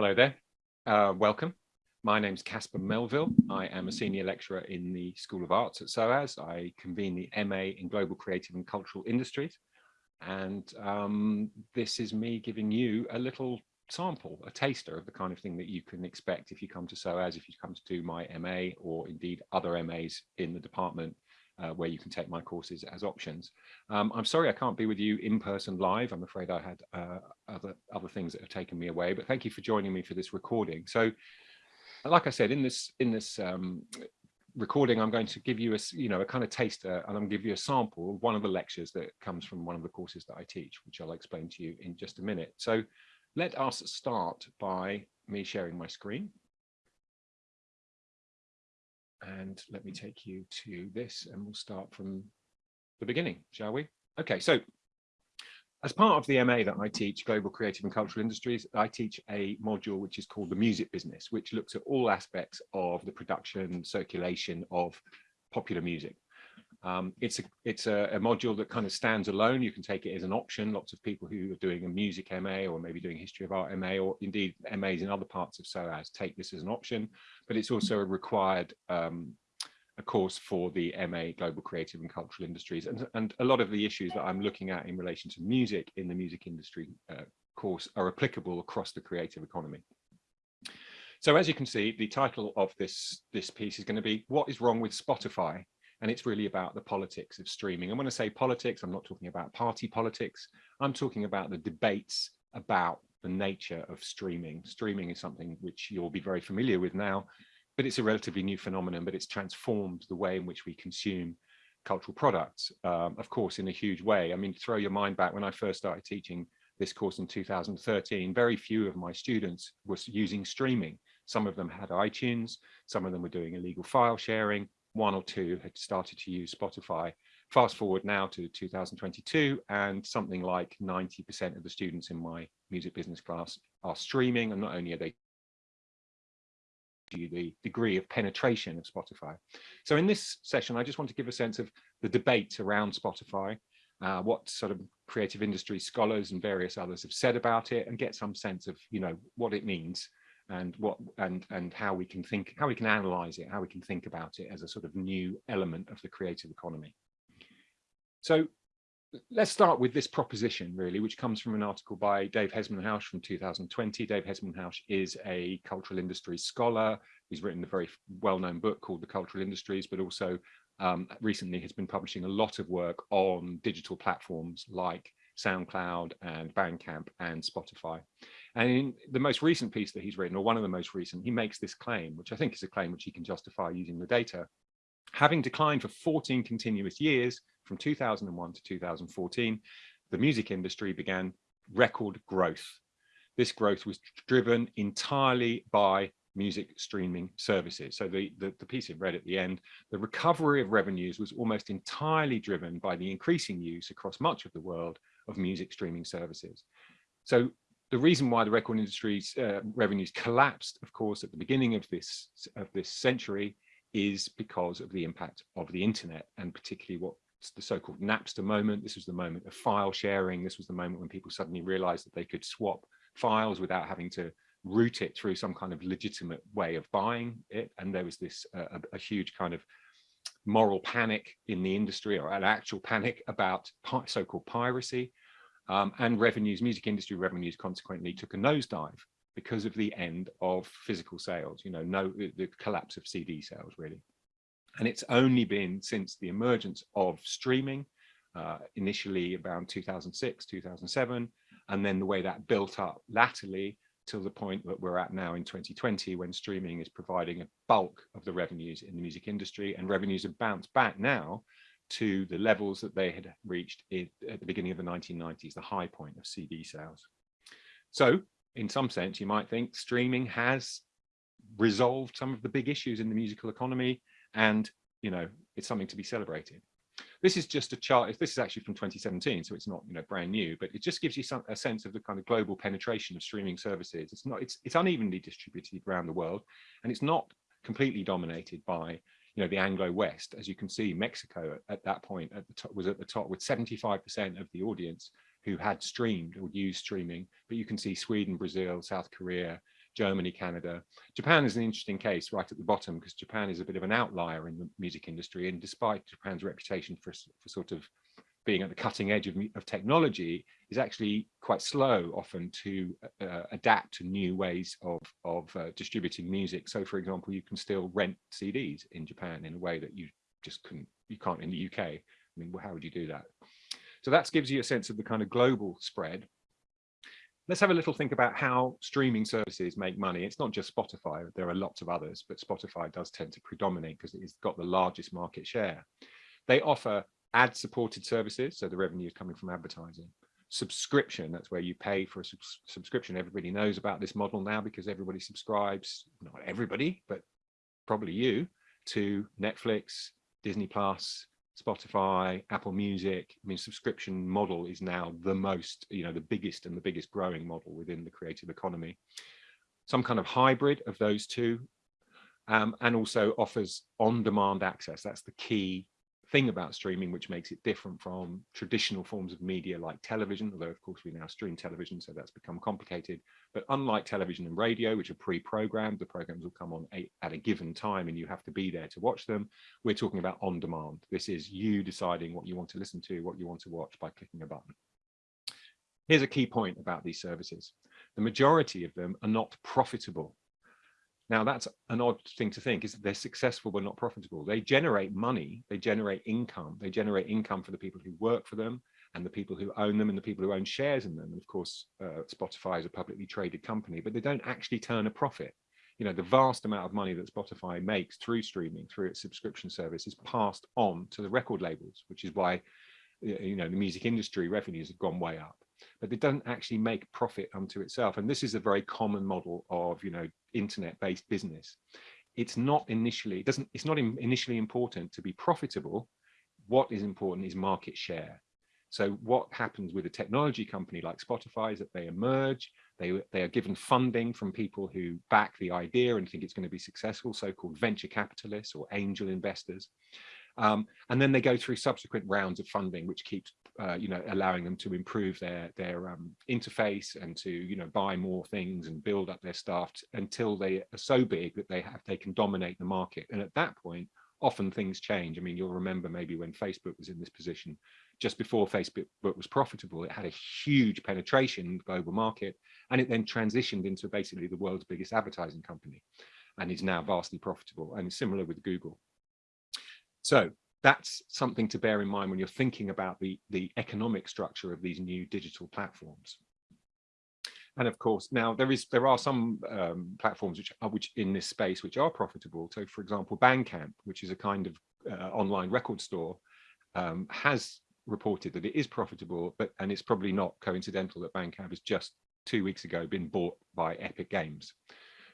Hello there, uh, welcome. My name's Caspar Melville. I am a senior lecturer in the School of Arts at SOAS. I convene the MA in Global Creative and Cultural Industries. And um, this is me giving you a little sample, a taster of the kind of thing that you can expect if you come to SOAS, if you come to do my MA or indeed other MAs in the department uh, where you can take my courses as options. Um, I'm sorry I can't be with you in person live. I'm afraid I had uh, other, other things that have taken me away, but thank you for joining me for this recording. So like I said, in this, in this um, recording, I'm going to give you a, you know, a kind of taster and I'm going to give you a sample of one of the lectures that comes from one of the courses that I teach, which I'll explain to you in just a minute. So let us start by me sharing my screen. And let me take you to this and we'll start from the beginning, shall we? Okay, so as part of the MA that I teach, Global Creative and Cultural Industries, I teach a module which is called the music business, which looks at all aspects of the production, circulation of popular music. Um, it's a it's a, a, module that kind of stands alone. You can take it as an option. Lots of people who are doing a music MA or maybe doing history of art MA or indeed MAs in other parts of SOAS take this as an option, but it's also a required um, a course for the MA Global Creative and Cultural Industries. And, and a lot of the issues that I'm looking at in relation to music in the music industry uh, course are applicable across the creative economy. So as you can see, the title of this, this piece is going to be What is Wrong with Spotify? And it's really about the politics of streaming. And when I say politics, I'm not talking about party politics. I'm talking about the debates about the nature of streaming. Streaming is something which you'll be very familiar with now, but it's a relatively new phenomenon, but it's transformed the way in which we consume cultural products, um, of course, in a huge way. I mean, throw your mind back when I first started teaching this course in 2013, very few of my students were using streaming. Some of them had iTunes, some of them were doing illegal file sharing, one or two had started to use Spotify. Fast forward now to 2022 and something like 90% of the students in my music business class are streaming and not only are they the degree of penetration of Spotify. So in this session, I just want to give a sense of the debate around Spotify, uh, what sort of creative industry scholars and various others have said about it and get some sense of, you know, what it means and what and and how we can think how we can analyze it how we can think about it as a sort of new element of the creative economy. So let's start with this proposition really which comes from an article by dave hesmondhalgh from 2020 dave hesmondhalgh is a cultural industries scholar. He's written a very well-known book called the cultural industries but also um, recently has been publishing a lot of work on digital platforms like SoundCloud and Bandcamp and Spotify. And in the most recent piece that he's written, or one of the most recent, he makes this claim, which I think is a claim which he can justify using the data. Having declined for 14 continuous years, from 2001 to 2014, the music industry began record growth. This growth was driven entirely by music streaming services. So the, the, the piece it read at the end, the recovery of revenues was almost entirely driven by the increasing use across much of the world of music streaming services. So the reason why the record industry's uh, revenues collapsed, of course, at the beginning of this of this century is because of the impact of the internet and particularly what the so-called Napster moment. This was the moment of file sharing. This was the moment when people suddenly realized that they could swap files without having to route it through some kind of legitimate way of buying it. And there was this uh, a, a, huge kind of moral panic in the industry or an actual panic about so-called piracy um, and revenues, music industry revenues consequently took a nosedive because of the end of physical sales, you know, no, the collapse of CD sales really. And it's only been since the emergence of streaming, uh, initially around 2006, 2007, and then the way that built up latterly till the point that we're at now in 2020 when streaming is providing a bulk of the revenues in the music industry and revenues have bounced back now to the levels that they had reached at the beginning of the 1990s, the high point of CD sales. So in some sense, you might think streaming has resolved some of the big issues in the musical economy and, you know, it's something to be celebrated. This is just a chart. This is actually from 2017, so it's not you know brand new, but it just gives you some a sense of the kind of global penetration of streaming services. It's not it's it's unevenly distributed around the world, and it's not completely dominated by you know, the Anglo-West, as you can see, Mexico at, at that point at the top, was at the top with 75% of the audience who had streamed or used streaming. But you can see Sweden, Brazil, South Korea, Germany, Canada. Japan is an interesting case right at the bottom because Japan is a bit of an outlier in the music industry. And despite Japan's reputation for, for sort of being at the cutting edge of, of technology is actually quite slow often to uh, adapt to new ways of, of uh, distributing music. So for example, you can still rent CDs in Japan in a way that you just couldn't, you can't in the UK. I mean, how would you do that? So that gives you a sense of the kind of global spread. Let's have a little think about how streaming services make money. It's not just Spotify, there are lots of others, but Spotify does tend to predominate because it's got the largest market share. They offer ad supported services, so the revenue is coming from advertising. Subscription, that's where you pay for a subs subscription. Everybody knows about this model now because everybody subscribes, not everybody, but probably you, to Netflix, Disney Plus, Spotify, Apple Music. I mean, subscription model is now the most, you know, the biggest and the biggest growing model within the creative economy. Some kind of hybrid of those two, um, and also offers on-demand access. That's the key thing about streaming which makes it different from traditional forms of media like television although of course we now stream television so that's become complicated. But unlike television and radio which are pre-programmed the programs will come on a, at a given time and you have to be there to watch them we're talking about on demand. This is you deciding what you want to listen to what you want to watch by clicking a button. Here's a key point about these services. The majority of them are not profitable now that's an odd thing to think is they're successful but not profitable. They generate money, they generate income, they generate income for the people who work for them and the people who own them and the people who own shares in them. And of course, uh, Spotify is a publicly traded company, but they don't actually turn a profit. You know, the vast amount of money that Spotify makes through streaming, through its subscription service is passed on to the record labels, which is why, you know, the music industry revenues have gone way up but it doesn't actually make profit unto itself. And this is a very common model of, you know, internet-based business. It's not initially, it doesn't, it's not initially important to be profitable. What is important is market share. So what happens with a technology company like Spotify is that they emerge, they, they are given funding from people who back the idea and think it's going to be successful, so-called venture capitalists or angel investors. Um, and then they go through subsequent rounds of funding, which keeps, uh, you know, allowing them to improve their their um, interface and to, you know, buy more things and build up their staff until they are so big that they have they can dominate the market. And at that point, often things change. I mean, you'll remember maybe when Facebook was in this position, just before Facebook was profitable, it had a huge penetration in the global market, and it then transitioned into basically the world's biggest advertising company, and is now vastly profitable. And similar with Google. So that's something to bear in mind when you're thinking about the, the economic structure of these new digital platforms. And of course, now there is there are some um, platforms which are which in this space which are profitable. So, for example, Bandcamp, which is a kind of uh, online record store, um, has reported that it is profitable, but and it's probably not coincidental that Bandcamp has just two weeks ago been bought by Epic Games.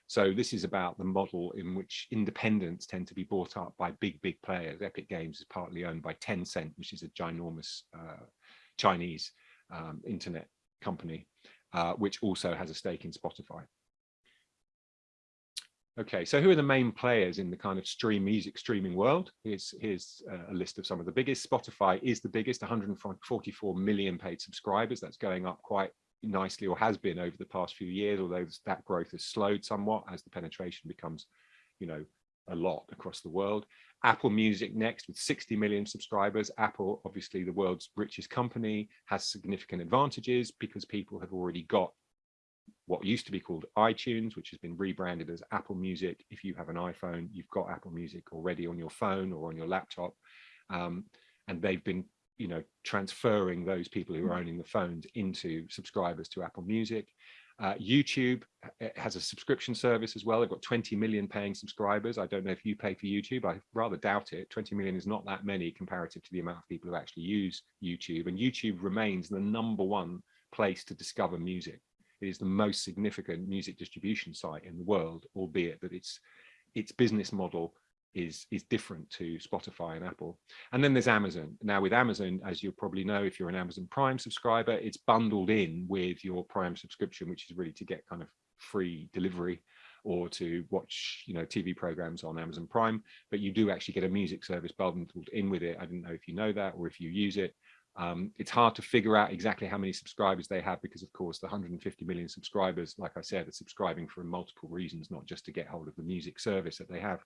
So this is about the model in which independents tend to be bought up by big, big players. Epic Games is partly owned by Tencent, which is a ginormous uh, Chinese um, internet company, uh, which also has a stake in Spotify. Okay, so who are the main players in the kind of stream music streaming world? Here's, here's uh, a list of some of the biggest. Spotify is the biggest, 144 million paid subscribers. That's going up quite nicely or has been over the past few years, although that growth has slowed somewhat as the penetration becomes, you know, a lot across the world. Apple Music next with 60 million subscribers. Apple, obviously the world's richest company, has significant advantages because people have already got what used to be called iTunes, which has been rebranded as Apple Music. If you have an iPhone, you've got Apple Music already on your phone or on your laptop. Um, and they've been you know, transferring those people who are mm. owning the phones into subscribers to Apple Music. Uh, YouTube uh, has a subscription service as well. They've got 20 million paying subscribers. I don't know if you pay for YouTube. I rather doubt it. 20 million is not that many comparative to the amount of people who actually use YouTube. And YouTube remains the number one place to discover music. It is the most significant music distribution site in the world, albeit that its its business model is is different to Spotify and Apple. And then there's Amazon. Now with Amazon, as you probably know, if you're an Amazon Prime subscriber, it's bundled in with your Prime subscription, which is really to get kind of free delivery or to watch, you know, TV programs on Amazon Prime. But you do actually get a music service bundled in with it. I don't know if you know that or if you use it. Um, it's hard to figure out exactly how many subscribers they have because of course the 150 million subscribers, like I said, are subscribing for multiple reasons, not just to get hold of the music service that they have.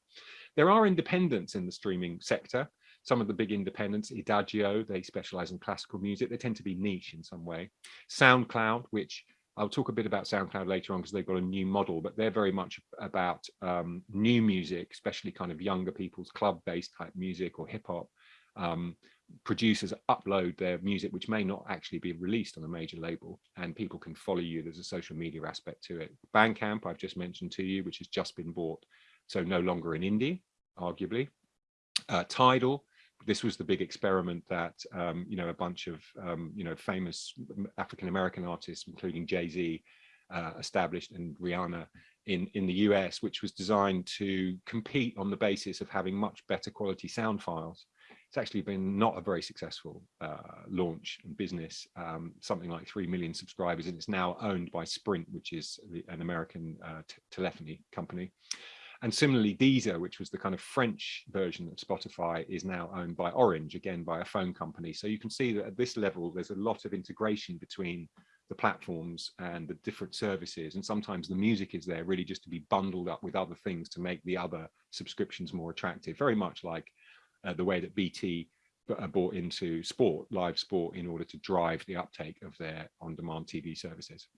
There are independents in the streaming sector. Some of the big independents, Idagio, they specialize in classical music. They tend to be niche in some way. SoundCloud, which I'll talk a bit about SoundCloud later on because they've got a new model, but they're very much about um, new music, especially kind of younger people's club-based type music or hip hop. Um, producers upload their music, which may not actually be released on a major label, and people can follow you. There's a social media aspect to it. Bandcamp, I've just mentioned to you, which has just been bought, so no longer in indie, arguably. Uh, Tidal, this was the big experiment that um, you know a bunch of um, you know famous African American artists, including Jay Z, uh, established and Rihanna in in the US, which was designed to compete on the basis of having much better quality sound files. It's actually been not a very successful uh, launch and business, um, something like 3 million subscribers, and it's now owned by Sprint, which is the, an American uh, telephony company. And similarly, Deezer, which was the kind of French version of Spotify, is now owned by Orange, again, by a phone company. So you can see that at this level, there's a lot of integration between the platforms and the different services. And sometimes the music is there really just to be bundled up with other things to make the other subscriptions more attractive, very much like uh, the way that BT uh, bought into sport, live sport, in order to drive the uptake of their on-demand TV services.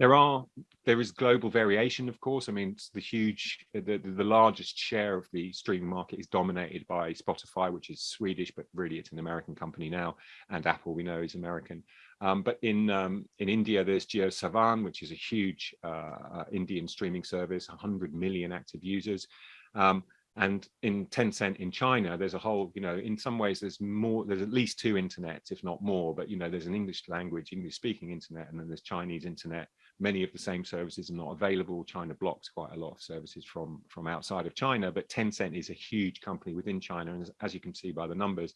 There are, there is global variation, of course. I mean, the huge, the, the largest share of the streaming market is dominated by Spotify, which is Swedish, but really it's an American company now. And Apple, we know, is American. Um, but in um, in India, there's JioSaavn, which is a huge uh, uh Indian streaming service, 100 million active users. Um, and in Tencent in China, there's a whole, you know, in some ways there's more, there's at least two internets, if not more, but, you know, there's an English language, English speaking internet, and then there's Chinese internet many of the same services are not available. China blocks quite a lot of services from, from outside of China, but Tencent is a huge company within China. And as, as you can see by the numbers,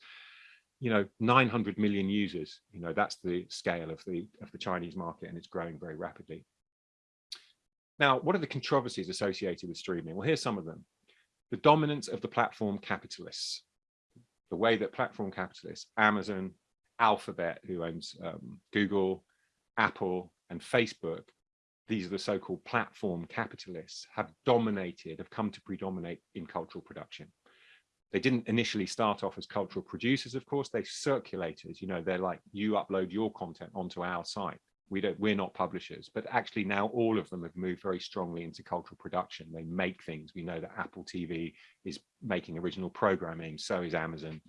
you know, 900 million users, you know, that's the scale of the, of the Chinese market and it's growing very rapidly. Now, what are the controversies associated with streaming? Well, here's some of them. The dominance of the platform capitalists, the way that platform capitalists, Amazon, Alphabet, who owns um, Google, Apple, and Facebook, these are the so-called platform capitalists, have dominated, have come to predominate in cultural production. They didn't initially start off as cultural producers, of course, they circulated, you know, they're like, you upload your content onto our site. We don't, we're not publishers, but actually now all of them have moved very strongly into cultural production. They make things. We know that Apple TV is making original programming, so is Amazon,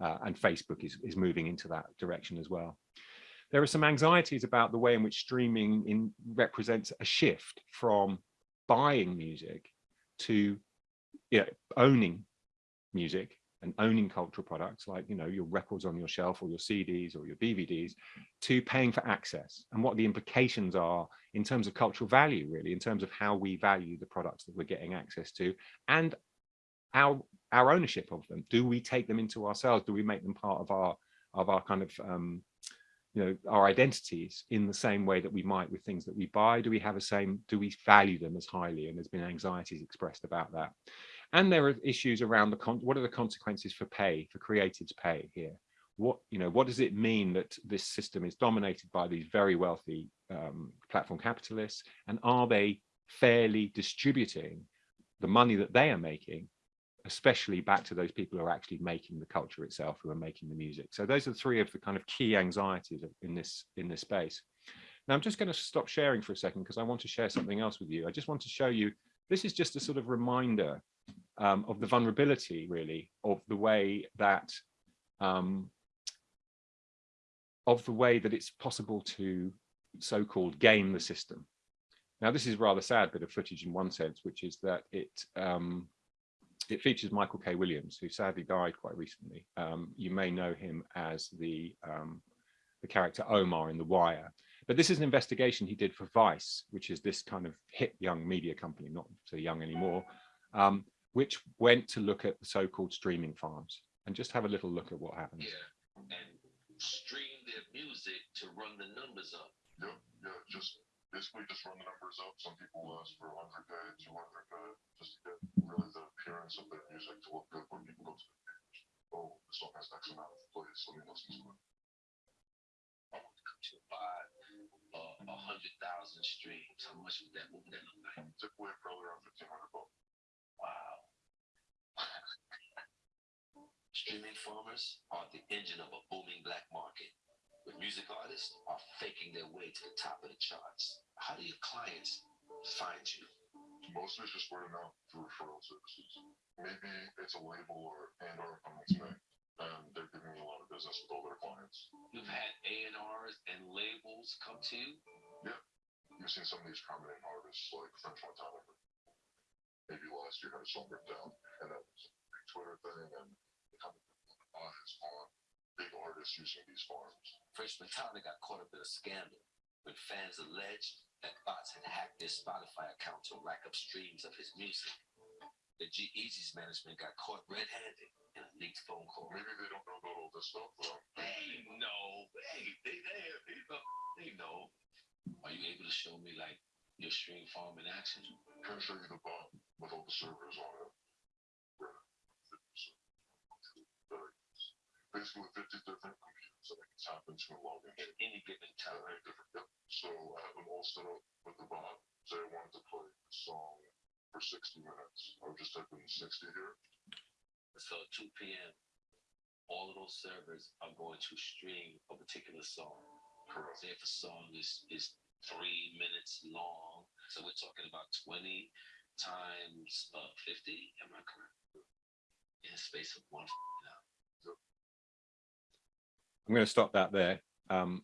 uh, and Facebook is, is moving into that direction as well there are some anxieties about the way in which streaming in, represents a shift from buying music to you know, owning music and owning cultural products like you know your records on your shelf or your CDs or your DVDs to paying for access and what the implications are in terms of cultural value really in terms of how we value the products that we're getting access to and our our ownership of them do we take them into ourselves do we make them part of our of our kind of um, you know, our identities in the same way that we might with things that we buy? Do we have a same, do we value them as highly? And there's been anxieties expressed about that. And there are issues around the, what are the consequences for pay, for creatives pay here? What, you know, what does it mean that this system is dominated by these very wealthy um, platform capitalists? And are they fairly distributing the money that they are making especially back to those people who are actually making the culture itself, who are making the music. So those are three of the kind of key anxieties in this in this space. Now I'm just going to stop sharing for a second because I want to share something else with you. I just want to show you, this is just a sort of reminder um, of the vulnerability really of the way that um, of the way that it's possible to so-called game the system. Now this is rather sad bit of footage in one sense, which is that it um, it features Michael K. Williams, who sadly died quite recently. Um, you may know him as the, um, the character Omar in The Wire. But this is an investigation he did for Vice, which is this kind of hip young media company, not so young anymore, um, which went to look at the so-called streaming farms and just have a little look at what happens. Yeah, and stream their music to run the numbers up. Yeah, yeah, just basically just run the numbers up. Some people ask for 100k, 200k, just to get really the appearance of their music to look good when people go to the page. oh, this song has X amount of plays, let me listen to it. I want to come to buy uh, a hundred thousand streams. How much would that? What would that look like? Typically, probably around fifteen hundred bucks. Wow. Streaming farmers are the engine of a booming black market, where music artists are faking their way to the top of the charts. How do your clients find you? Mostly it's just word of mouth through referral services. Maybe it's a label or and or a company, and they're giving me a lot of business with all their clients. You've had A&Rs and labels come to you. You've seen some of these prominent artists like French Montana. Maybe last year had a song ripped down, and that was a big Twitter thing, and eyes big artists using these farms. French Montana got caught up in a scandal when fans alleged that bots had hacked their Spotify account to rack up streams of his music. The G-Eazy's management got caught red-handed in a leaked phone call. Maybe they don't know about all this stuff, They know. Hey, they there. They know. They know. Are you able to show me like your stream farm in action? can show you the bot with all the servers on it. Basically, 50 different computers that I can tap into and log into. At any given time. right, different, yep. So I have them all set up with the bot. Say I wanted to play a song for 60 minutes. I would just type in 60 here. So 2 p.m. All of those servers are going to stream a particular song. Correct. Say if a song is is three minutes long, so we're talking about 20 times uh 50. Am I correct? In the space of one. I'm going to stop that there. Um,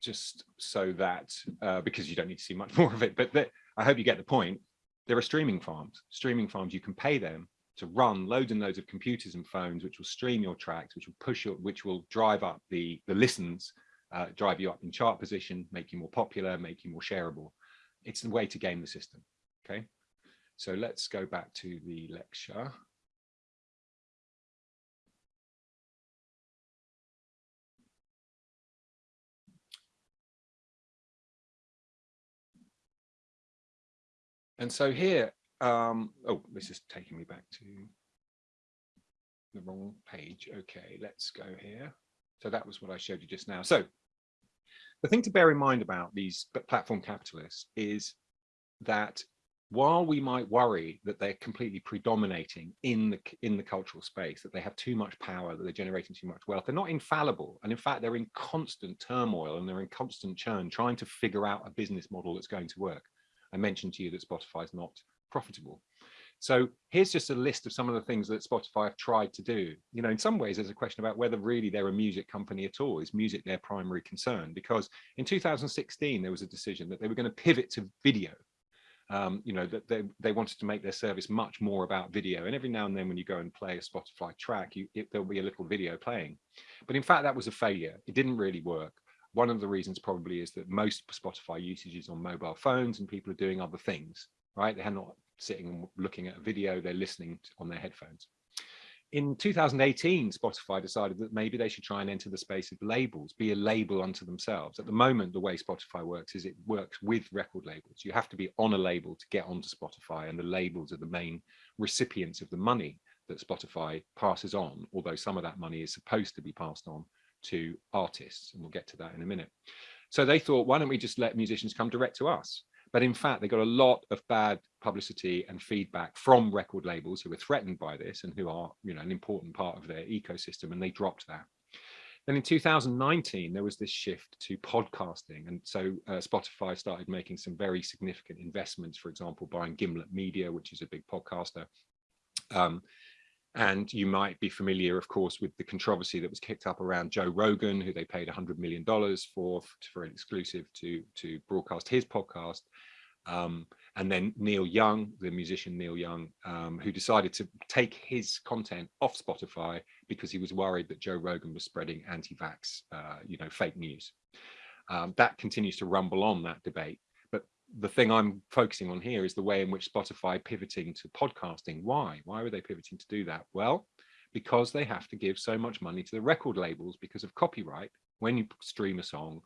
just so that, uh, because you don't need to see much more of it, but I hope you get the point. There are streaming farms, streaming farms, you can pay them to run loads and loads of computers and phones, which will stream your tracks, which will push your, which will drive up the, the listens, uh, drive you up in chart position, make you more popular, make you more shareable. It's the way to game the system, okay? So let's go back to the lecture. And so here, um, oh, this is taking me back to the wrong page. Okay, let's go here. So that was what I showed you just now. So the thing to bear in mind about these platform capitalists is that while we might worry that they're completely predominating in the in the cultural space, that they have too much power, that they're generating too much wealth, they're not infallible. And in fact, they're in constant turmoil and they're in constant churn, trying to figure out a business model that's going to work. I mentioned to you that Spotify is not profitable. So here's just a list of some of the things that Spotify have tried to do. You know, in some ways, there's a question about whether really they're a music company at all. Is music their primary concern? Because in 2016, there was a decision that they were going to pivot to video. Um, you know, that they, they wanted to make their service much more about video. And every now and then when you go and play a Spotify track, you, it, there'll be a little video playing. But in fact, that was a failure. It didn't really work. One of the reasons probably is that most Spotify usage is on mobile phones and people are doing other things, right? They're not sitting and looking at a video, they're listening on their headphones. In 2018, Spotify decided that maybe they should try and enter the space of labels, be a label unto themselves. At the moment, the way Spotify works is it works with record labels. You have to be on a label to get onto Spotify, and the labels are the main recipients of the money that Spotify passes on, although some of that money is supposed to be passed on to artists, and we'll get to that in a minute. So they thought, why don't we just let musicians come direct to us? But in fact, they got a lot of bad publicity and feedback from record labels who were threatened by this and who are, you know, an important part of their ecosystem, and they dropped that. Then in 2019, there was this shift to podcasting. And so uh, Spotify started making some very significant investments, for example, buying Gimlet Media, which is a big podcaster. Um, and you might be familiar, of course, with the controversy that was kicked up around Joe Rogan, who they paid $100 million for, for an exclusive to, to broadcast his podcast. Um, and then Neil Young, the musician Neil Young, um, who decided to take his content off Spotify because he was worried that Joe Rogan was spreading anti-vax, uh, you know, fake news. Um, that continues to rumble on that debate. The thing I'm focusing on here is the way in which Spotify pivoting to podcasting. Why? Why were they pivoting to do that? Well, because they have to give so much money to the record labels because of copyright. When you stream a song,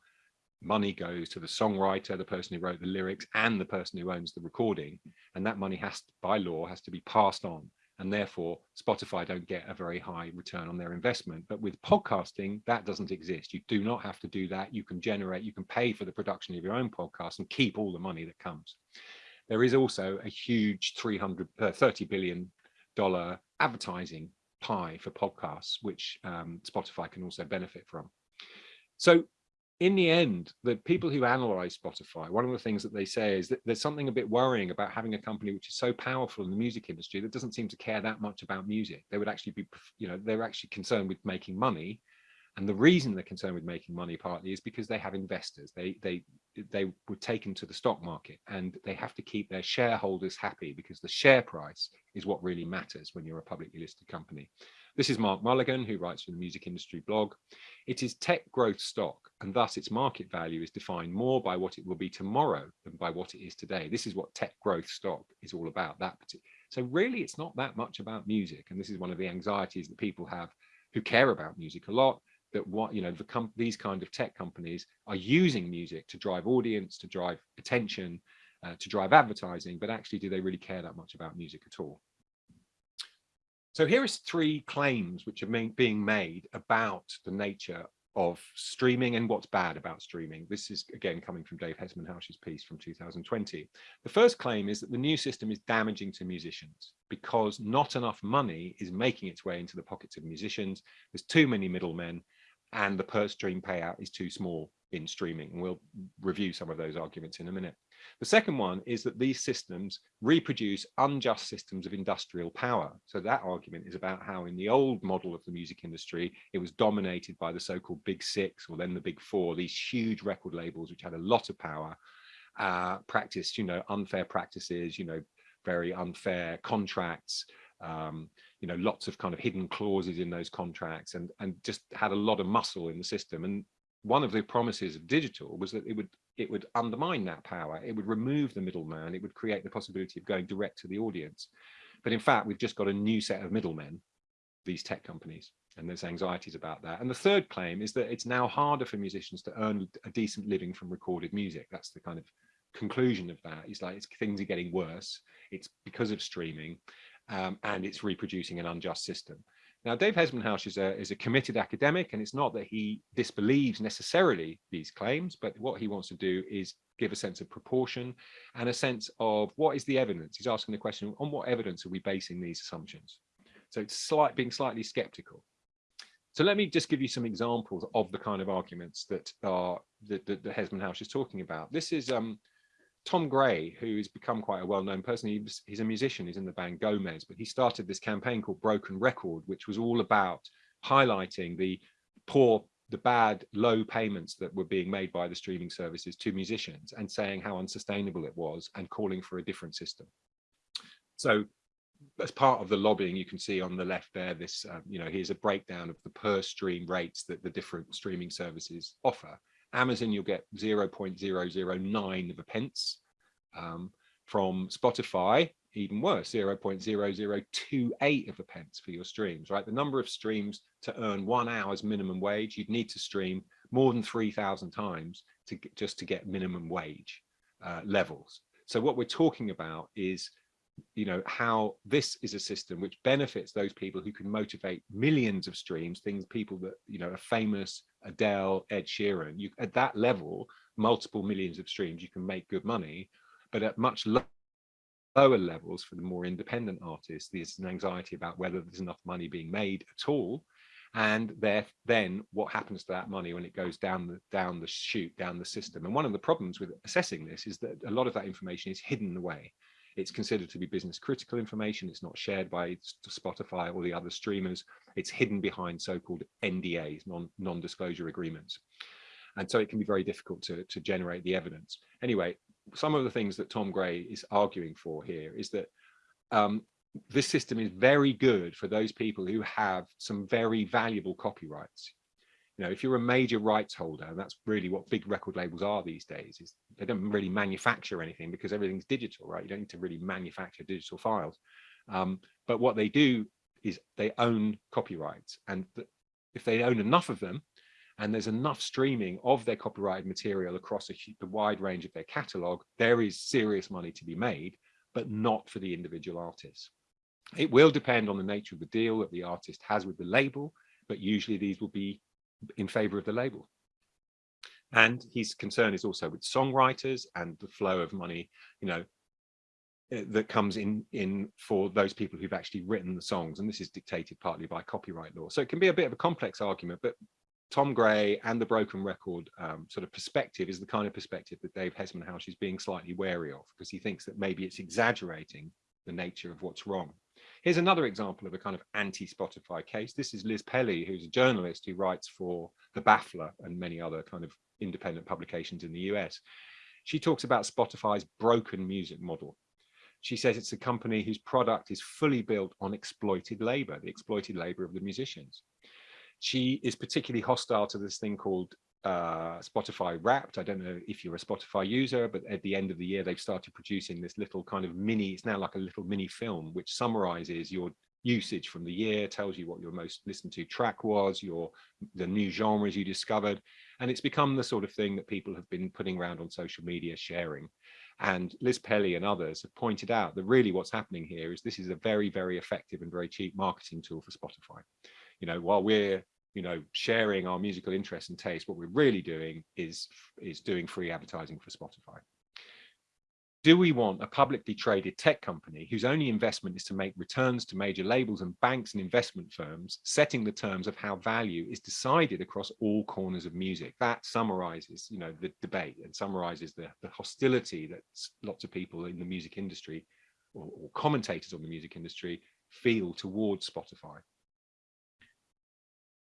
money goes to the songwriter, the person who wrote the lyrics, and the person who owns the recording. And that money has, to, by law, has to be passed on. And therefore Spotify don't get a very high return on their investment. But with podcasting, that doesn't exist. You do not have to do that. You can generate, you can pay for the production of your own podcast and keep all the money that comes. There is also a huge 300, uh, 30 billion dollar advertising pie for podcasts, which um, Spotify can also benefit from. So in the end, the people who analyze Spotify, one of the things that they say is that there's something a bit worrying about having a company which is so powerful in the music industry that doesn't seem to care that much about music. They would actually be, you know, they're actually concerned with making money. And the reason they're concerned with making money partly is because they have investors. They they they were taken to the stock market and they have to keep their shareholders happy because the share price is what really matters when you're a publicly listed company. This is Mark Mulligan, who writes for the music industry blog. It is tech growth stock, and thus its market value is defined more by what it will be tomorrow than by what it is today. This is what tech growth stock is all about. That so really, it's not that much about music, and this is one of the anxieties that people have who care about music a lot. That what you know, the these kind of tech companies are using music to drive audience, to drive attention, uh, to drive advertising, but actually, do they really care that much about music at all? So here is three claims which are being made about the nature of streaming and what's bad about streaming. This is again coming from Dave Hesmondhalgh's piece from 2020. The first claim is that the new system is damaging to musicians because not enough money is making its way into the pockets of musicians. There's too many middlemen and the per stream payout is too small in streaming. We'll review some of those arguments in a minute. The second one is that these systems reproduce unjust systems of industrial power. So that argument is about how in the old model of the music industry, it was dominated by the so-called big six or then the big four, these huge record labels which had a lot of power, uh, practiced, you know, unfair practices, you know, very unfair contracts, um, you know, lots of kind of hidden clauses in those contracts and, and just had a lot of muscle in the system. And one of the promises of digital was that it would it would undermine that power. It would remove the middleman. It would create the possibility of going direct to the audience. But in fact, we've just got a new set of middlemen, these tech companies, and there's anxieties about that. And the third claim is that it's now harder for musicians to earn a decent living from recorded music. That's the kind of conclusion of that. It's like it's, things are getting worse. It's because of streaming, um, and it's reproducing an unjust system. Now, Dave Hesmondhalgh is a, is a committed academic, and it's not that he disbelieves necessarily these claims, but what he wants to do is give a sense of proportion and a sense of what is the evidence. He's asking the question, on what evidence are we basing these assumptions? So it's slight, being slightly skeptical. So let me just give you some examples of the kind of arguments that are that, that, that Hesmondhalgh is talking about. This is um, Tom Gray, who has become quite a well-known person, he's, a musician, he's in the band Gomez, but he started this campaign called Broken Record, which was all about highlighting the poor, the bad, low payments that were being made by the streaming services to musicians and saying how unsustainable it was and calling for a different system. So as part of the lobbying, you can see on the left there, this, um, you know, here's a breakdown of the per stream rates that the different streaming services offer. Amazon, you'll get 0.009 of a pence. Um, from Spotify, even worse, 0.0028 of a pence for your streams, right? The number of streams to earn one hour's minimum wage, you'd need to stream more than 3,000 times to get, just to get minimum wage uh, levels. So what we're talking about is you know how this is a system which benefits those people who can motivate millions of streams things people that you know are famous adele ed sheeran you at that level multiple millions of streams you can make good money but at much lower levels for the more independent artists there's an anxiety about whether there's enough money being made at all and there then what happens to that money when it goes down the down the chute down the system? And one of the problems with assessing this is that a lot of that information is hidden away it's considered to be business critical information. It's not shared by Spotify or the other streamers. It's hidden behind so-called NDAs, non, non-disclosure agreements. And so it can be very difficult to, to generate the evidence. Anyway, some of the things that Tom Gray is arguing for here is that um, this system is very good for those people who have some very valuable copyrights you know if you're a major rights holder and that's really what big record labels are these days is they don't really manufacture anything because everything's digital right? You don't need to really manufacture digital files. Um, but what they do is they own copyrights and if they own enough of them and there's enough streaming of their copyrighted material across a, a wide range of their catalog there is serious money to be made but not for the individual artists It will depend on the nature of the deal that the artist has with the label, but usually these will be in favor of the label. And his concern is also with songwriters and the flow of money, you know, eh, that comes in in for those people who've actually written the songs. And this is dictated partly by copyright law. So it can be a bit of a complex argument but tom gray and the broken record um, sort of perspective is the kind of perspective that dave hesmondhalgh is being slightly wary of because he thinks that maybe it's exaggerating the nature of what's wrong here's another example of a kind of anti-spotify case this is liz pelly who's a journalist who writes for the baffler and many other kind of independent publications in the US. She talks about Spotify's broken music model. She says it's a company whose product is fully built on exploited labor, the exploited labor of the musicians. She is particularly hostile to this thing called uh, Spotify Wrapped. I don't know if you're a Spotify user, but at the end of the year, they've started producing this little kind of mini, it's now like a little mini film, which summarizes your usage from the year, tells you what your most listened to track was, your the new genres you discovered. And it's become the sort of thing that people have been putting around on social media sharing. And Liz Pelly and others have pointed out that really what's happening here is this is a very, very effective and very cheap marketing tool for Spotify. You know, while we're you know sharing our musical interests and taste, what we're really doing is is doing free advertising for Spotify do we want a publicly traded tech company whose only investment is to make returns to major labels and banks and investment firms, setting the terms of how value is decided across all corners of music? That summarizes, you know, the debate and summarizes the, the hostility that lots of people in the music industry or, or commentators on the music industry feel towards Spotify.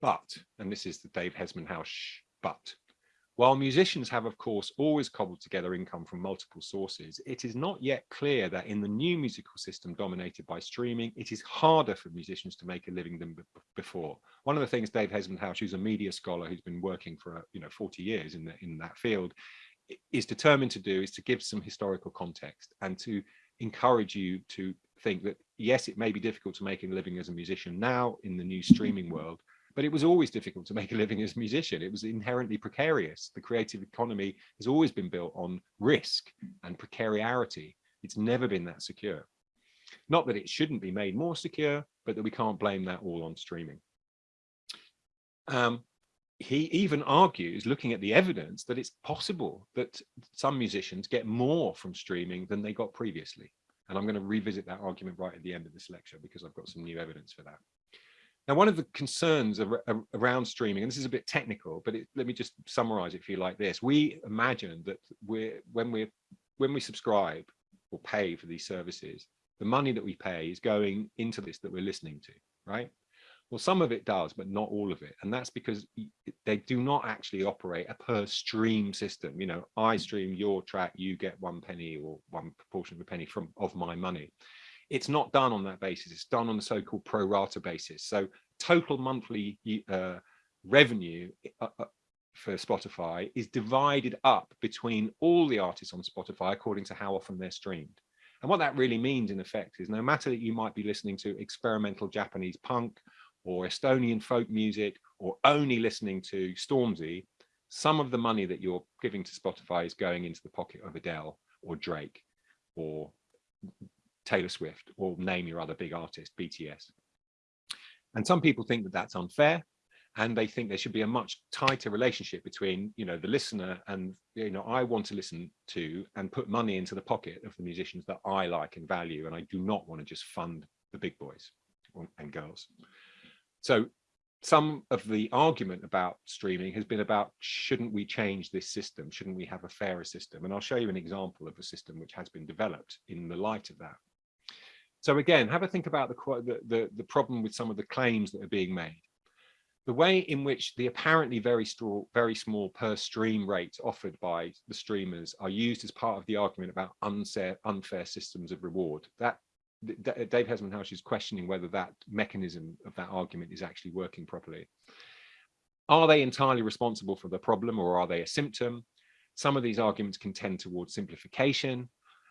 But, and this is the Dave Hesmondhalgh but, while musicians have, of course, always cobbled together income from multiple sources, it is not yet clear that in the new musical system dominated by streaming, it is harder for musicians to make a living than before. One of the things Dave Hesmondhalgh, who's a media scholar who's been working for you know 40 years in, the, in that field, is determined to do is to give some historical context and to encourage you to think that yes, it may be difficult to make a living as a musician now in the new streaming world, but it was always difficult to make a living as a musician. It was inherently precarious. The creative economy has always been built on risk and precariety. It's never been that secure. Not that it shouldn't be made more secure, but that we can't blame that all on streaming. Um, he even argues, looking at the evidence, that it's possible that some musicians get more from streaming than they got previously. And I'm going to revisit that argument right at the end of this lecture because I've got some new evidence for that. Now, one of the concerns ar around streaming, and this is a bit technical, but it, let me just summarize it for you like this. We imagine that we're, when, we're, when we subscribe or pay for these services, the money that we pay is going into this that we're listening to, right? Well, some of it does, but not all of it. And that's because they do not actually operate a per stream system. You know, I hmm. stream your track, you get one penny or one proportion of a penny from of my money it's not done on that basis. It's done on the so-called pro rata basis. So total monthly uh, revenue uh, uh, for Spotify is divided up between all the artists on Spotify according to how often they're streamed. And what that really means in effect is no matter that you might be listening to experimental Japanese punk or Estonian folk music or only listening to Stormzy, some of the money that you're giving to Spotify is going into the pocket of Adele or Drake or Taylor Swift or name your other big artist, BTS. And some people think that that's unfair and they think there should be a much tighter relationship between you know the listener and you know I want to listen to and put money into the pocket of the musicians that I like and value and I do not want to just fund the big boys and girls. So some of the argument about streaming has been about shouldn't we change this system? Shouldn't we have a fairer system? And I'll show you an example of a system which has been developed in the light of that. So again, have a think about the, the, the problem with some of the claims that are being made. The way in which the apparently very, very small per stream rates offered by the streamers are used as part of the argument about unfair, unfair systems of reward. That Dave Hesmondhalgh is questioning whether that mechanism of that argument is actually working properly. Are they entirely responsible for the problem or are they a symptom? Some of these arguments can tend towards simplification.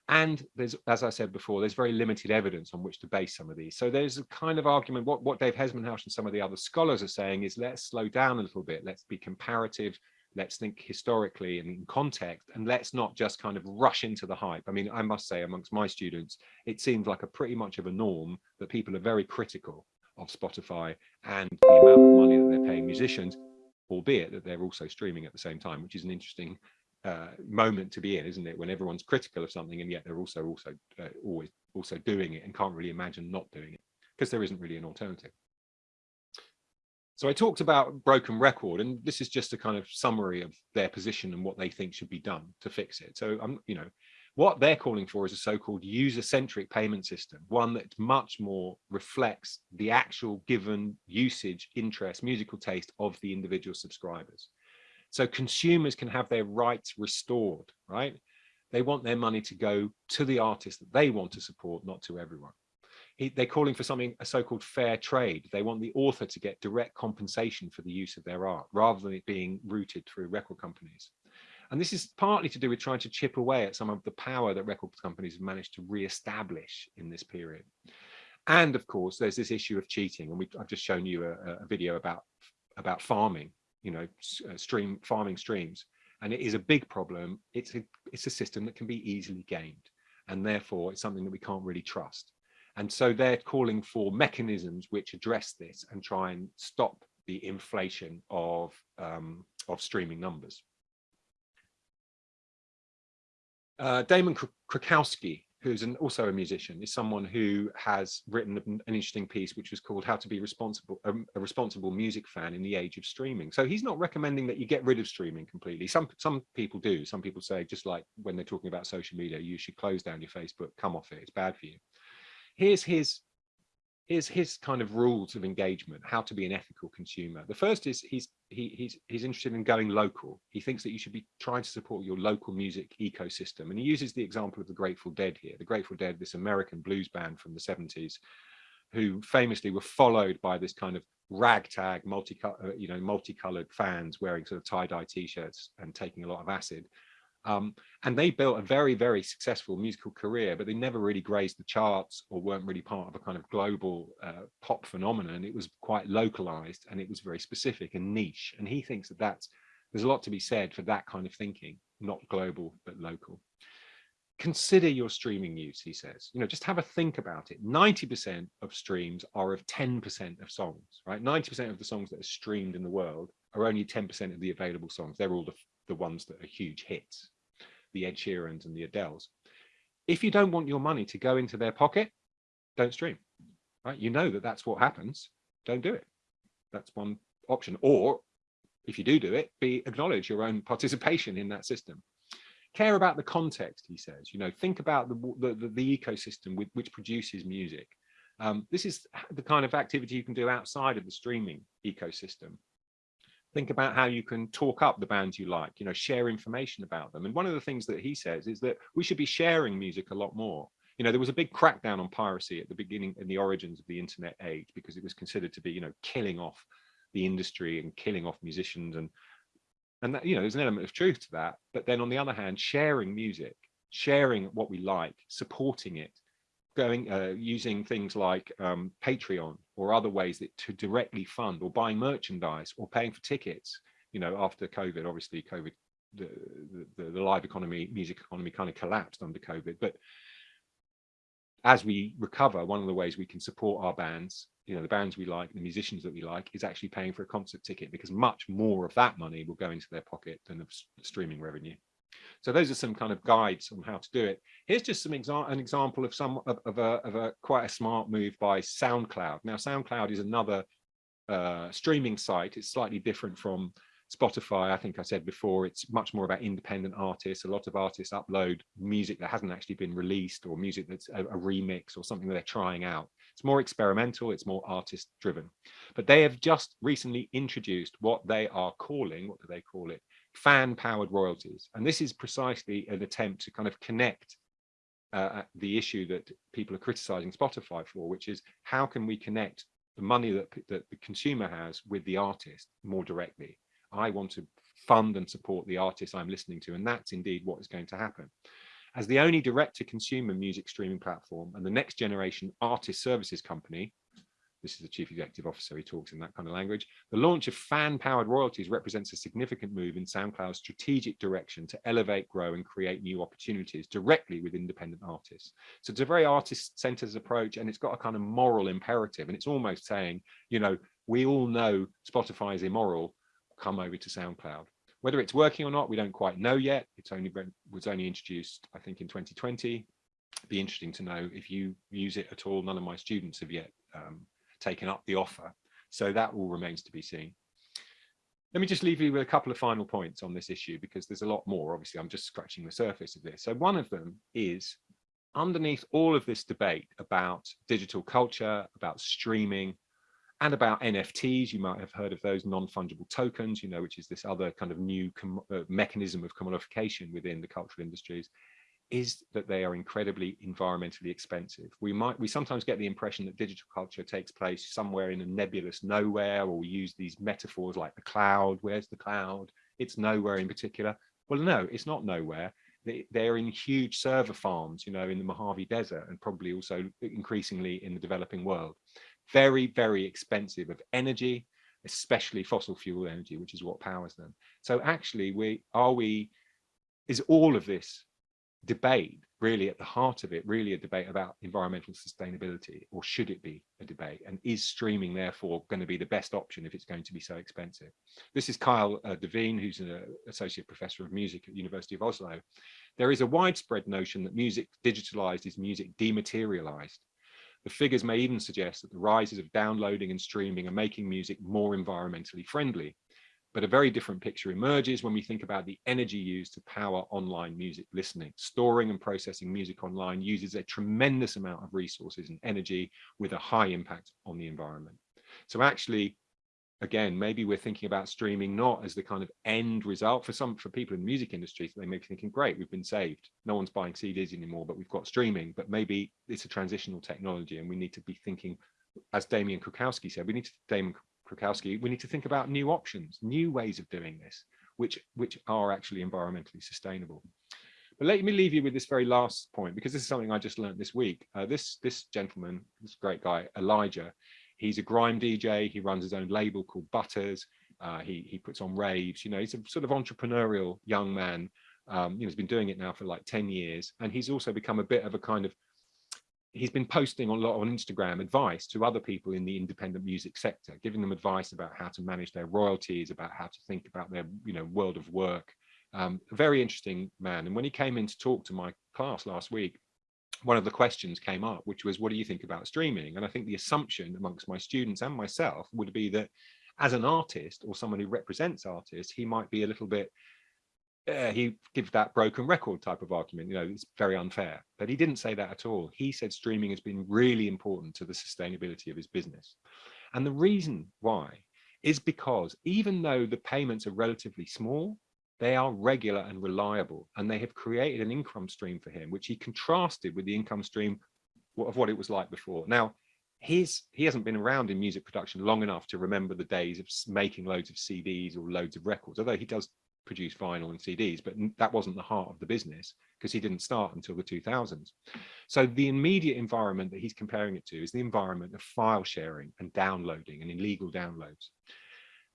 And there's, as I said before, there's very limited evidence on which to base some of these. So there's a kind of argument, what, what Dave Hesmondhalgh and some of the other scholars are saying is let's slow down a little bit, let's be comparative, let's think historically and in context, and let's not just kind of rush into the hype. I mean, I must say amongst my students, it seems like a pretty much of a norm that people are very critical of Spotify and the amount of money that they're paying musicians, albeit that they're also streaming at the same time, which is an interesting uh, moment to be in, isn't it? When everyone's critical of something and yet they're also also uh, always also doing it and can't really imagine not doing it because there isn't really an alternative. So I talked about broken record, and this is just a kind of summary of their position and what they think should be done to fix it. So I'm, you know, what they're calling for is a so-called user-centric payment system, one that much more reflects the actual given usage, interest, musical taste of the individual subscribers. So consumers can have their rights restored, right? They want their money to go to the artist that they want to support, not to everyone he, they're calling for something a so-called fair trade. They want the author to get direct compensation for the use of their art rather than it being routed through record companies. And this is partly to do with trying to chip away at some of the power that record companies have managed to re-establish in this period. And of course, there's this issue of cheating. And we, I've just shown you a, a video about, about farming, you know, uh, stream farming streams. And it is a big problem. It's a, it's a system that can be easily gamed. And therefore, it's something that we can't really trust. And so they're calling for mechanisms which address this and try and stop the inflation of, um, of streaming numbers. Uh, Damon Krukowski, who's an, also a musician, is someone who has written an interesting piece which was called How to be responsible um, a responsible music fan in the age of streaming. So he's not recommending that you get rid of streaming completely. Some some people do. Some people say just like when they're talking about social media, you should close down your Facebook, come off it, it's bad for you here's his here's his kind of rules of engagement how to be an ethical consumer. The first is he's he, he's he's interested in going local. He thinks that you should be trying to support your local music ecosystem and he uses the example of the grateful dead here. The grateful dead this american blues band from the 70s who famously were followed by this kind of ragtag multi uh, you know multicolored fans wearing sort of tie-dye t-shirts and taking a lot of acid um, and they built a very, very successful musical career, but they never really grazed the charts or weren't really part of a kind of global uh, pop phenomenon. It was quite localized and it was very specific and niche. And he thinks that that's, there's a lot to be said for that kind of thinking, not global, but local. Consider your streaming use, he says, you know, just have a think about it. 90% of streams are of 10% of songs, right? 90% of the songs that are streamed in the world are only 10% of the available songs. They're all the, the ones that are huge hits the Ed Sheerans and the Adeles. If you don't want your money to go into their pocket, don't stream, right? You know that that's what happens. Don't do it. That's one option. Or if you do do it, be acknowledge your own participation in that system. Care about the context, he says. You know, think about the the, the, ecosystem with, which produces music. Um, this is the kind of activity you can do outside of the streaming ecosystem think about how you can talk up the bands you like, you know, share information about them. And one of the things that he says is that we should be sharing music a lot more. You know, there was a big crackdown on piracy at the beginning and the origins of the internet age because it was considered to be, you know, killing off the industry and killing off musicians and and that, you know, there's an element of truth to that. But then on the other hand, sharing music, sharing what we like, supporting it, going uh, using things like um, Patreon or other ways that to directly fund or buying merchandise or paying for tickets. You know, after COVID, obviously COVID, the, the, the live economy, music economy kind of collapsed under COVID. But as we recover, one of the ways we can support our bands, you know, the bands we like, the musicians that we like, is actually paying for a concert ticket because much more of that money will go into their pocket than the streaming revenue. So those are some kind of guides on how to do it. Here's just some exa an example of some of, of, a, of a quite a smart move by SoundCloud. Now SoundCloud is another uh, streaming site. It's slightly different from Spotify. I think I said before, it's much more about independent artists. A lot of artists upload music that hasn't actually been released or music that's a, a remix or something that they're trying out. It's more experimental, it's more artist driven. But they have just recently introduced what they are calling, what do they call it? Fan powered royalties. And this is precisely an attempt to kind of connect uh, the issue that people are criticizing Spotify for, which is how can we connect the money that, that the consumer has with the artist more directly? I want to fund and support the artist I'm listening to, and that's indeed what is going to happen. As the only direct to consumer music streaming platform and the next generation artist services company, this is the chief executive officer, he talks in that kind of language. The launch of fan-powered royalties represents a significant move in SoundCloud's strategic direction to elevate, grow and create new opportunities directly with independent artists. So it's a very artist-centered approach and it's got a kind of moral imperative and it's almost saying, you know, we all know Spotify is immoral, come over to SoundCloud. Whether it's working or not, we don't quite know yet. It's only been, was only introduced, I think, in 2020. be interesting to know if you use it at all. None of my students have yet um, taken up the offer. So that all remains to be seen. Let me just leave you with a couple of final points on this issue because there's a lot more. Obviously, I'm just scratching the surface of this. So one of them is underneath all of this debate about digital culture, about streaming, and about NFTs. You might have heard of those non-fungible tokens, you know, which is this other kind of new uh, mechanism of commodification within the cultural industries is that they are incredibly environmentally expensive. We might, we sometimes get the impression that digital culture takes place somewhere in a nebulous nowhere, or we use these metaphors like the cloud, where's the cloud? It's nowhere in particular. Well, no, it's not nowhere. They, they're in huge server farms, you know, in the Mojave Desert and probably also increasingly in the developing world very, very expensive of energy, especially fossil fuel energy, which is what powers them. So actually, we are we, is all of this debate really at the heart of it, really a debate about environmental sustainability, or should it be a debate? And is streaming therefore going to be the best option if it's going to be so expensive? This is Kyle uh, Devine, who's an associate professor of music at University of Oslo. There is a widespread notion that music digitalized is music dematerialized. The figures may even suggest that the rises of downloading and streaming are making music more environmentally friendly. But a very different picture emerges when we think about the energy used to power online music listening. Storing and processing music online uses a tremendous amount of resources and energy with a high impact on the environment. So actually, again, maybe we're thinking about streaming not as the kind of end result for some for people in the music industry. They may be thinking, great, we've been saved. No one's buying CDs anymore, but we've got streaming. But maybe it's a transitional technology, and we need to be thinking, as Damian Krukowski said, we need to Damien Krukowski, we need to think about new options, new ways of doing this, which which are actually environmentally sustainable. But let me leave you with this very last point, because this is something I just learned this week. Uh, this this gentleman, this great guy, Elijah, He's a grime DJ. He runs his own label called Butterz. Uh, he he puts on raves. You know, he's a sort of entrepreneurial young man. Um, you know, he's been doing it now for like 10 years. And he's also become a bit of a kind of, he's been posting a lot on Instagram advice to other people in the independent music sector, giving them advice about how to manage their royalties, about how to think about their, you know, world of work. Um, a very interesting man. And when he came in to talk to my class last week, one of the questions came up, which was, what do you think about streaming? And I think the assumption amongst my students and myself would be that as an artist or someone who represents artists, he might be a little bit, uh, he gives that broken record type of argument, you know, it's very unfair. But he didn't say that at all. He said streaming has been really important to the sustainability of his business. And the reason why is because even though the payments are relatively small, they are regular and reliable, and they have created an income stream for him, which he contrasted with the income stream of what it was like before. Now, he's he hasn't been around in music production long enough to remember the days of making loads of CDs or loads of records, although he does produce vinyl and CDs, but that wasn't the heart of the business because he didn't start until the 2000s. So the immediate environment that he's comparing it to is the environment of file sharing and downloading and illegal downloads.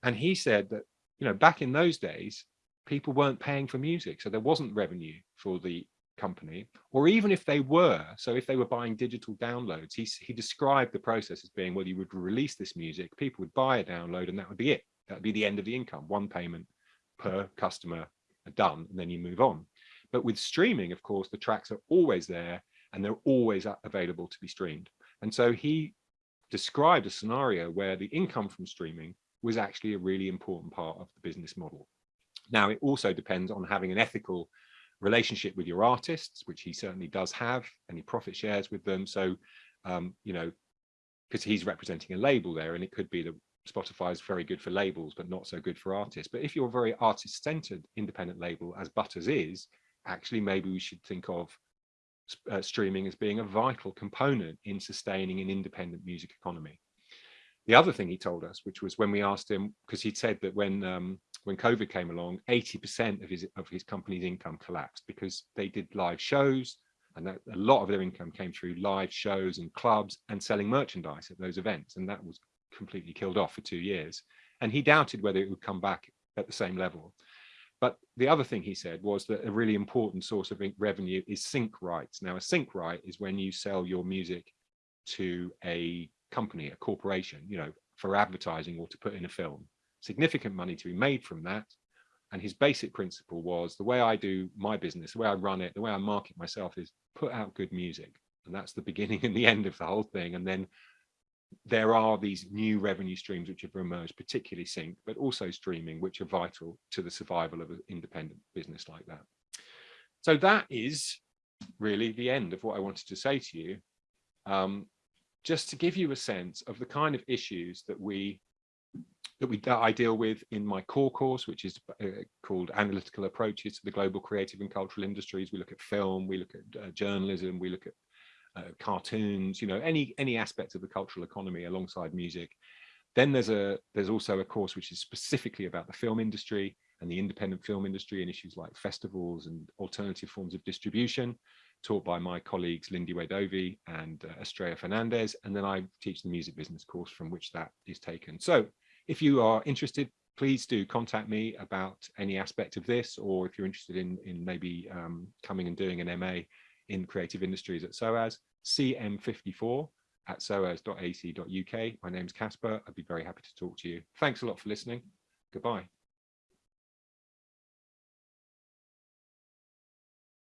And he said that, you know, back in those days, people weren't paying for music. So there wasn't revenue for the company, or even if they were, so if they were buying digital downloads, he, he described the process as being, well, you would release this music, people would buy a download and that would be it. That would be the end of the income, one payment per customer are done, and then you move on. But with streaming, of course, the tracks are always there and they're always available to be streamed. And so he described a scenario where the income from streaming was actually a really important part of the business model. Now, it also depends on having an ethical relationship with your artists, which he certainly does have, and he profit shares with them. So, um, you know, because he's representing a label there, and it could be that Spotify is very good for labels, but not so good for artists. But if you're a very artist-centered independent label, as Butterz is, actually, maybe we should think of uh, streaming as being a vital component in sustaining an independent music economy. The other thing he told us, which was when we asked him, because he'd said that when um, when COVID came along, 80% of his of his company's income collapsed because they did live shows, And that, a lot of their income came through live shows and clubs and selling merchandise at those events. And that was completely killed off for two years. And he doubted whether it would come back at the same level. But the other thing he said was that a really important source of revenue is sync rights. Now, a sync right is when you sell your music to a company, a corporation, you know, for advertising or to put in a film. Significant money to be made from that. And his basic principle was the way I do my business, the way I run it, the way I market myself is put out good music. And that's the beginning and the end of the whole thing. And then there are these new revenue streams which have emerged, particularly sync, but also streaming, which are vital to the survival of an independent business like that. So that is really the end of what I wanted to say to you. Um, just to give you a sense of the kind of issues that we that we that I deal with in my core course, which is uh, called Analytical Approaches to the Global Creative and Cultural Industries. We look at film, we look at uh, journalism, we look at uh, cartoons, you know, any any aspect of the cultural economy alongside music. Then there's a there's also a course which is specifically about the film industry and the independent film industry and issues like festivals and alternative forms of distribution, taught by my colleagues Lindiwe Dovey and uh, Estrella Fernandez. And then I teach the music business course from which that is taken. So if you are interested, please do contact me about any aspect of this, or if you're interested in, in maybe um, coming and doing an MA in creative industries at SOAS, cm54 at soas.ac.uk. My name's Caspar. I'd be very happy to talk to you. Thanks a lot for listening. Goodbye.